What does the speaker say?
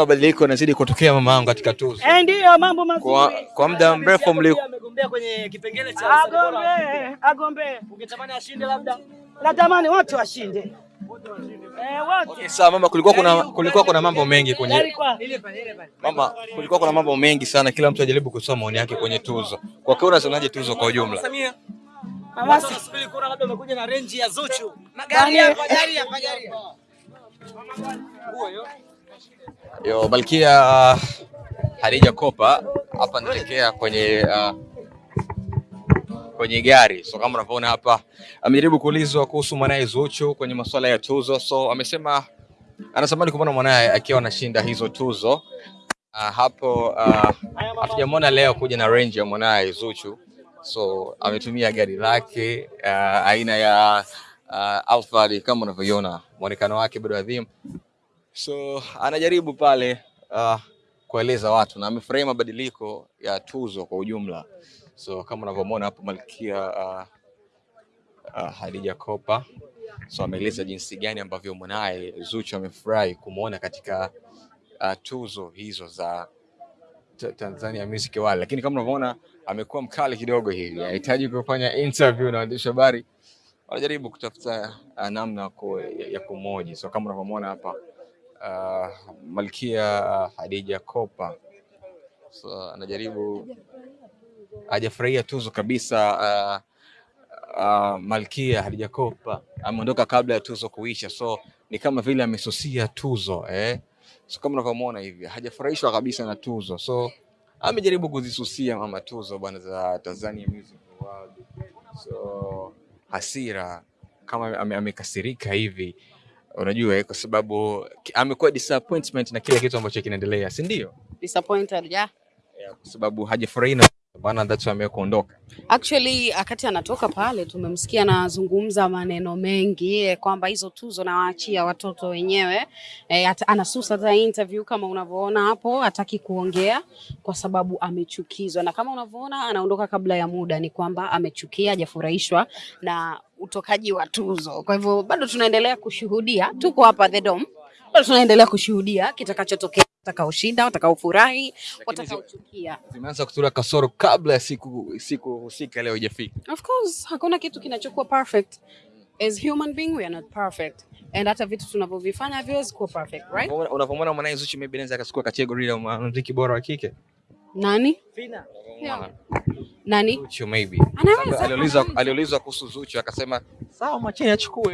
Mabadiliko yanazidi kutokea mama yangu katika tuzo. Eh, ndio mambo mazuri. Kwa, kwa muda mrefu mliko amegombea kwenye kipengele cha. Agombe, agombe. Ungetamani ashinde labda? Natamani watu washinde. Eh, watu. Okay, sawa mama, kulikuwa kuna kulikuwa kuna mambo mengi kwenye Yaani mama, kulikuwa kuna mambo mengi sana, kila mtu ajaribu kutoa maoni yake kwenye tuzo. Kwa kweli unaonaje tuzo kwa ujumla? Samia. Mama wanasubiri kuona labda umekuja na range ya Zuchu. Magari hapa, gari hapa, gari. Yo, Malkia uh, Hadija Kopa hapa nitekea kwenye uh, kwenye gari. So kama unavyoona hapa, amejaribu kuulizwa kuhusu mwanaye Zuchu kwenye masuala ya tuzo. So amesema anatamani kumwona mwanaye akiwa anashinda hizo tuzo. Uh, hapo uh, leo kuja na range ya mwanaye Zuchu, so ametumia gari lake uh, aina ya uh, Alphard kama unavyoiona, mwonekano wake bado adhimu so anajaribu pale uh, kueleza watu na amefurahia mabadiliko ya tuzo kwa ujumla. So kama unavyomwona hapo Malkia uh, uh, Hadija Kopa so ameeleza jinsi gani ambavyo mwanaye Zuchu amefurahi kumwona katika uh, tuzo hizo za Ta- Tanzania Music Award, lakini kama unavyoona amekuwa mkali kidogo hivi, anahitaji kufanya interview na waandishi habari, wanajaribu kutafuta uh, namna ya, kumoji. So kama unavyomwona hapa uh, Malkia uh, Hadija Kopa so anajaribu hajafurahia tuzo kabisa. Uh, uh, Malkia Hadija Kopa ameondoka kabla ya tuzo kuisha, so ni kama vile amesusia tuzo eh. So kama unavyomwona hivi hajafurahishwa kabisa na tuzo, so amejaribu kuzisusia mama tuzo bwana za Tanzania Music Award. So hasira kama amekasirika hivi unajua kwa sababu amekuwa disappointment na kile kitu ambacho kinaendelea, si ndio? disappointed yeah. Yeah, kwa sababu hajafurahi na bana, that's why amekuondoka. Actually wakati anatoka pale tumemsikia anazungumza maneno mengi eh, kwamba hizo tuzo nawaachia watoto wenyewe eh, at, anasusa hata interview kama unavyoona hapo, hataki kuongea kwa sababu amechukizwa, na kama unavyoona anaondoka kabla ya muda, ni kwamba amechukia, hajafurahishwa na utokaji wa tuzo. Kwa hivyo bado tunaendelea kushuhudia, tuko hapa The Dome, bado tunaendelea kushuhudia kitakachotokea, watakaoshinda, watakaofurahi, watakaochukia. Zimeanza kutura kasoro kabla ya siku siku husika leo ijafika. Of course, hakuna kitu kinachokuwa perfect. As human being we are not perfect. And hata vitu tunavyovifanya haviwezi kuwa perfect, right? Unapomwona mwanae Zuchu maybe anaweza akachukua category ya mwanamuziki bora wa kike. Nani? Fina. Yeah. Nani? Zuchu maybe. Anaweza, Aliulizwa aliulizwa kuhusu Zuchu akasema sawa, mwacheni achukue.